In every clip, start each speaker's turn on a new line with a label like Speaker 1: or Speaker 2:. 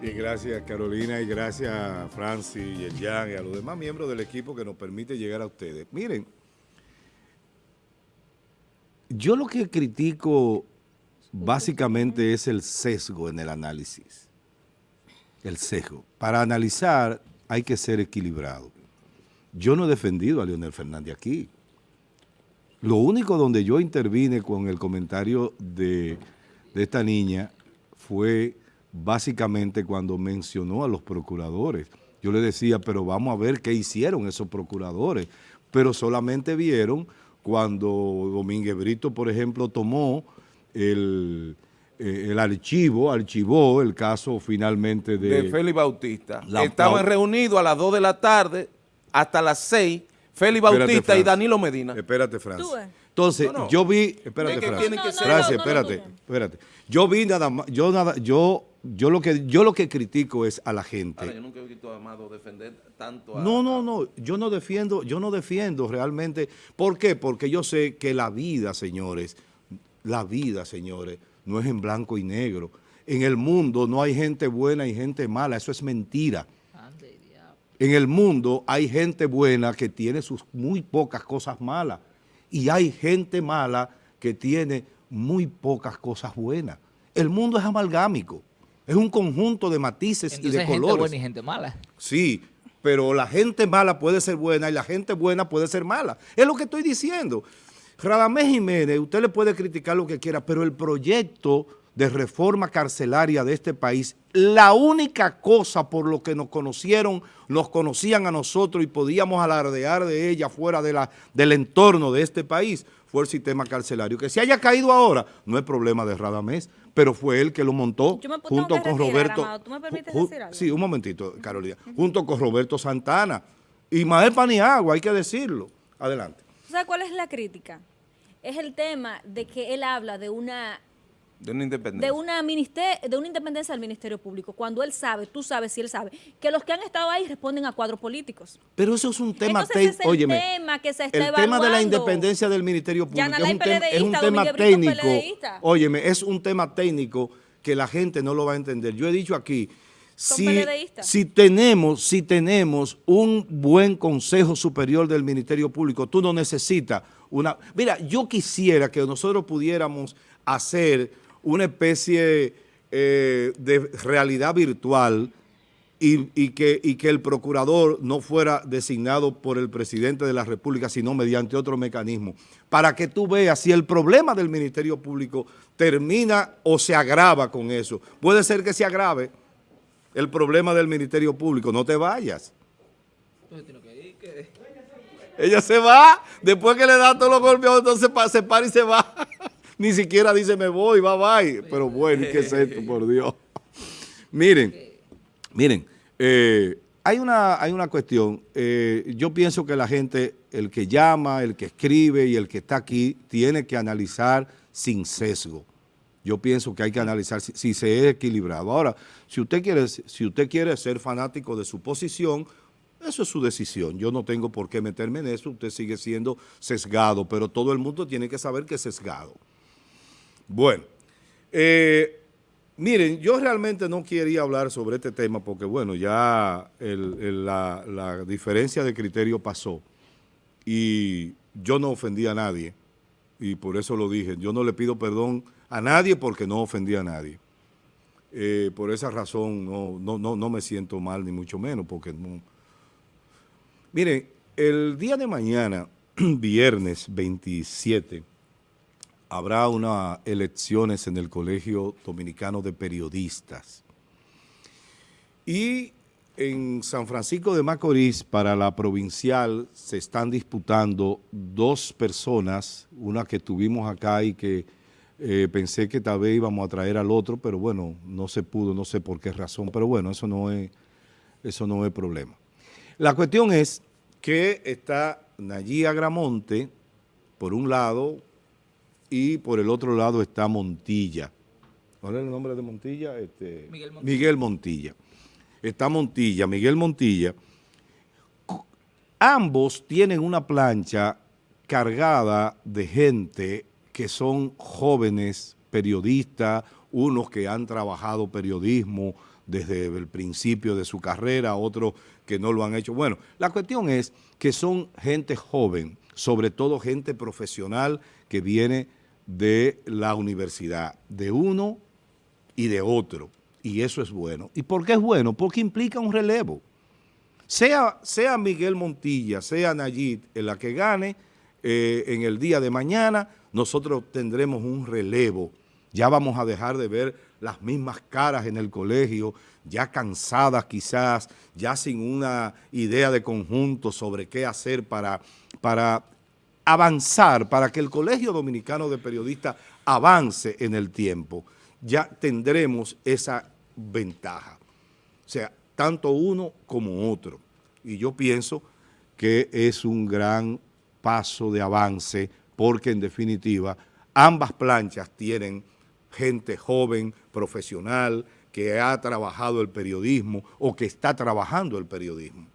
Speaker 1: Y gracias Carolina y gracias Francis y el Jan y a los demás miembros del equipo que nos permite llegar a ustedes. Miren, yo lo que critico básicamente es el sesgo en el análisis. El sesgo. Para analizar hay que ser equilibrado. Yo no he defendido a Leonel Fernández aquí. Lo único donde yo intervine con el comentario de, de esta niña fue básicamente cuando mencionó a los procuradores. Yo le decía, pero vamos a ver qué hicieron esos procuradores. Pero solamente vieron cuando Domínguez Brito, por ejemplo, tomó el, eh, el archivo, archivó el caso finalmente de...
Speaker 2: De Félix Bautista. Estaban reunidos a las 2 de la tarde hasta las 6, Félix Bautista y Danilo Medina.
Speaker 1: Espérate, Francis. Entonces, yo vi, espérate, Francis. espérate, espérate. Yo vi nada más, yo nada, yo yo lo que yo lo que critico es a la gente.
Speaker 2: yo nunca he visto a Amado defender tanto a,
Speaker 1: No, no, no, yo no defiendo, yo no defiendo realmente. ¿Por qué? Porque yo sé que la vida, señores, la vida, señores, no es en blanco y negro. En el mundo no hay gente buena y gente mala, eso es mentira. En el mundo hay gente buena que tiene sus muy pocas cosas malas y hay gente mala que tiene muy pocas cosas buenas. El mundo es amalgámico. Es un conjunto de matices y de colores. gente
Speaker 3: buena y gente mala.
Speaker 1: Sí, pero la gente mala puede ser buena y la gente buena puede ser mala. Es lo que estoy diciendo. Radamés Jiménez, usted le puede criticar lo que quiera, pero el proyecto de reforma carcelaria de este país, la única cosa por lo que nos conocieron, nos conocían a nosotros y podíamos alardear de ella fuera de la, del entorno de este país, fue el sistema carcelario. Que se haya caído ahora no es problema de Radamés, pero fue él que lo montó junto con Roberto. ¿Tú me permites decir algo? Sí, un momentito, Carolina. Junto con Roberto Santana. Y Mael Paniagua, hay que decirlo. Adelante.
Speaker 4: ¿Sabes cuál es la crítica? Es el tema de que él habla de una
Speaker 2: de una independencia.
Speaker 4: De una, de una independencia del Ministerio Público, cuando él sabe, tú sabes si él sabe, que los que han estado ahí responden a cuadros políticos.
Speaker 1: Pero eso es un tema técnico. El tema que se está El tema de la independencia del Ministerio Público es un, es un tema técnico. Óyeme, es un tema técnico que la gente no lo va a entender. Yo he dicho aquí, si, si, tenemos, si tenemos un buen Consejo Superior del Ministerio Público, tú no necesitas una... Mira, yo quisiera que nosotros pudiéramos hacer una especie eh, de realidad virtual y, que, y que el procurador no fuera designado por el presidente de la República, sino mediante otro mecanismo, para que tú veas si el problema del Ministerio Público termina o se agrava con eso. Puede ser que se agrave el problema del Ministerio Público, no te vayas. Ella se va, después que le da todos los golpes, entonces se para y se va. Ni siquiera dice me voy, bye bye. Pero bueno, ¿qué es esto, por Dios? miren, miren, eh, hay, una, hay una cuestión. Eh, yo pienso que la gente, el que llama, el que escribe y el que está aquí, tiene que analizar sin sesgo. Yo pienso que hay que analizar si, se es equilibrado. Ahora, si usted, quiere, si usted quiere ser fanático de su posición, eso es su decisión. Yo no tengo por qué meterme en eso. Usted sigue siendo sesgado, pero todo el mundo tiene que saber que es sesgado. Bueno, eh, miren, yo realmente no quería hablar sobre este tema porque, bueno, ya la, diferencia de criterio pasó y yo no ofendí a nadie y por eso lo dije. Yo no le pido perdón a nadie porque no ofendí a nadie. Eh, por esa razón no, no, no, no me siento mal ni mucho menos porque no... Miren, el día de mañana, viernes 27, habrá unas elecciones en el Colegio Dominicano de Periodistas. Y en San Francisco de Macorís, para la provincial, se están disputando dos personas, una que tuvimos acá y que eh, pensé que tal vez íbamos a traer al otro, pero bueno, no se pudo, no sé por qué razón, pero bueno, eso no es, eso no es problema. La cuestión es que está Nayí Agramonte, por un lado, y por el otro lado está Montilla. ¿Cuál es el nombre de Montilla? Este, Miguel, Montilla. Miguel Montilla. Está Montilla, Miguel Montilla. Ambos tienen una plancha cargada de gente que son jóvenes periodistas, unos que han trabajado periodismo desde el principio de su carrera, otros que no lo han hecho. Bueno, la cuestión es que son gente joven, sobre todo gente profesional que viene de la universidad, de uno y de otro, y eso es bueno. ¿Y por qué es bueno? Porque implica un relevo. Sea, sea Miguel Montilla, sea Nayib, en la que gane eh, en el día de mañana, nosotros tendremos un relevo. Ya vamos a dejar de ver las mismas caras en el colegio, ya cansadas quizás, ya sin una idea de conjunto sobre qué hacer para, para avanzar, para que el Colegio Dominicano de Periodistas avance en el tiempo. Ya tendremos esa ventaja. O sea, tanto uno como otro. Y yo pienso que es un gran paso de avance porque en definitiva ambas planchas tienen gente joven, profesional, que ha trabajado el periodismo o que está trabajando el periodismo.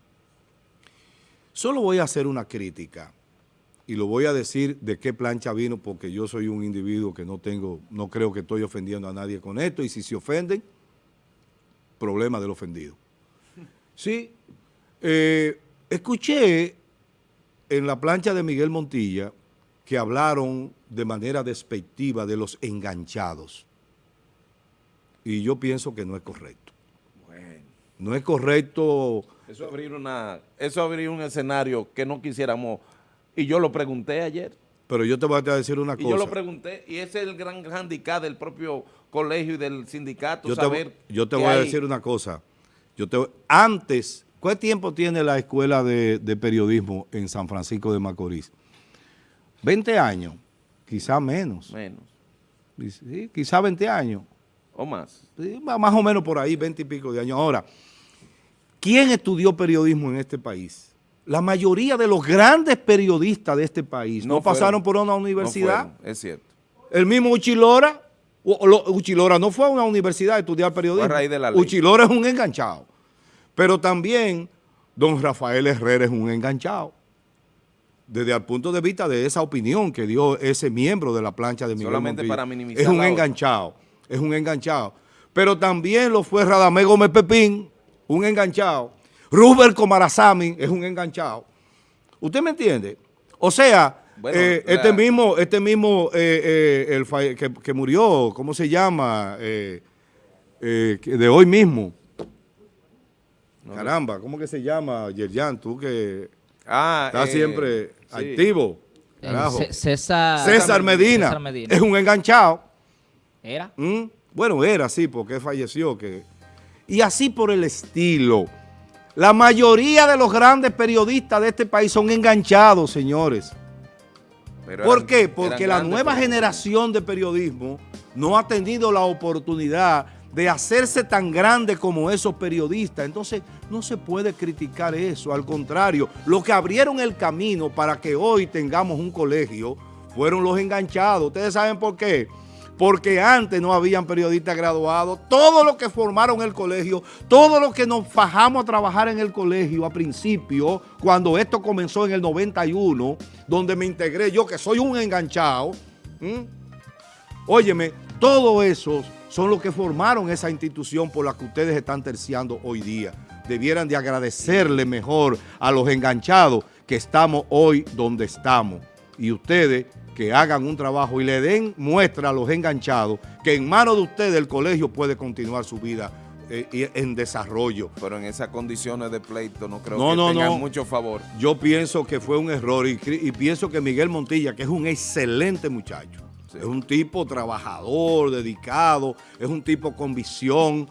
Speaker 1: Solo voy a hacer una crítica y lo voy a decir de qué plancha vino porque yo soy un individuo que no tengo, no creo que estoy ofendiendo a nadie con esto y si se ofenden, problema del ofendido. Sí, eh, escuché en la plancha de Miguel Montilla que hablaron de manera despectiva de los enganchados. Y yo pienso que no es correcto. Bueno. No es correcto...
Speaker 2: Eso abrir, una, eso abrir un escenario que no quisiéramos... Y yo lo pregunté ayer.
Speaker 1: Pero yo te voy a decir una cosa.
Speaker 2: Y yo lo pregunté, y ese es el gran handicap del propio colegio y del sindicato,
Speaker 1: yo
Speaker 2: saber
Speaker 1: te, Yo te voy a decir una cosa. Yo te, antes, ¿cuál tiempo tiene la escuela de, de periodismo en San Francisco de Macorís? 20 años, quizá menos.
Speaker 2: Menos.
Speaker 1: Sí, quizá 20 años.
Speaker 2: ¿O más?
Speaker 1: más o menos por ahí, 20 y pico de años. Ahora, ¿quién estudió periodismo en este país? La mayoría de los grandes periodistas de este país no, pasaron por una universidad.
Speaker 2: es cierto.
Speaker 1: El mismo Uchilora, Uchilora no fue a una universidad a estudiar periodismo.
Speaker 2: A raíz de la
Speaker 1: ley. Uchilora es un enganchado. Pero también don Rafael Herrera es un enganchado desde el punto de vista de esa opinión que dio ese miembro de la plancha de Miguel
Speaker 2: Solamente para minimizar
Speaker 1: Es un enganchado, es un enganchado. Pero también lo fue Radamé Gómez Pepín, un enganchado. Rubén Comarazami es un enganchado. ¿Usted me entiende? O sea, eh, este mismo, este mismo eh, eh, el que, que, murió, ¿cómo se llama? de hoy mismo. Caramba, ¿cómo que se llama, Yerjan? Tú que... Ah, está siempre activo.
Speaker 3: César,
Speaker 1: César, Medina. Es un enganchado.
Speaker 3: ¿Era?
Speaker 1: ¿Mm? Bueno, era, sí, porque falleció. Que... Y así por el estilo. La mayoría de los grandes periodistas de este país son enganchados, señores. ¿Por qué? Porque la nueva generación de periodismo no ha tenido la oportunidad de hacerse tan grande como esos periodistas. Entonces, no se puede criticar eso. Al contrario, lo que abrieron el camino para que hoy tengamos un colegio fueron los enganchados. ¿Ustedes saben por qué? Porque antes no habían periodistas graduados. Todos los que formaron el colegio, todos los que nos fajamos a trabajar en el colegio a principio, cuando esto comenzó en el 91, donde me integré yo, que soy un enganchado, óyeme, todo eso son los que formaron esa institución por la que ustedes están terciando hoy día. Debieran de agradecerle mejor a los enganchados que estamos hoy donde estamos. Y ustedes que hagan un trabajo y le den muestra a los enganchados que en manos de ustedes el colegio puede continuar su vida eh, en desarrollo.
Speaker 2: Pero en esas condiciones de pleito no creo que tengan mucho favor.
Speaker 1: Yo pienso que fue un error y pienso que Miguel Montilla, que es un excelente muchacho, es un tipo trabajador, dedicado, es un tipo con visión,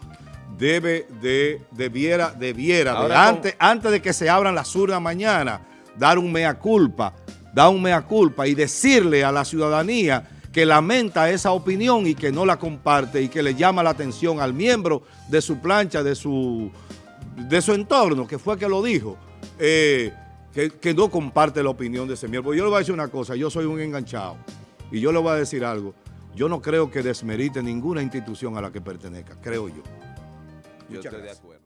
Speaker 1: debe de, debiera, debiera, antes, antes de que se abran las urnas mañana, dar un mea culpa, dar un mea culpa y decirle a la ciudadanía que lamenta esa opinión y que no la comparte y que le llama la atención al miembro de su plancha, de su, de su entorno, que fue que lo dijo, eh, que, que no comparte la opinión de ese miembro. Yo le voy a decir una cosa, yo soy un enganchado. Y yo le voy a decir algo, yo no creo que desmerite ninguna institución a la que pertenezca, creo yo.
Speaker 2: Yo estoy de acuerdo.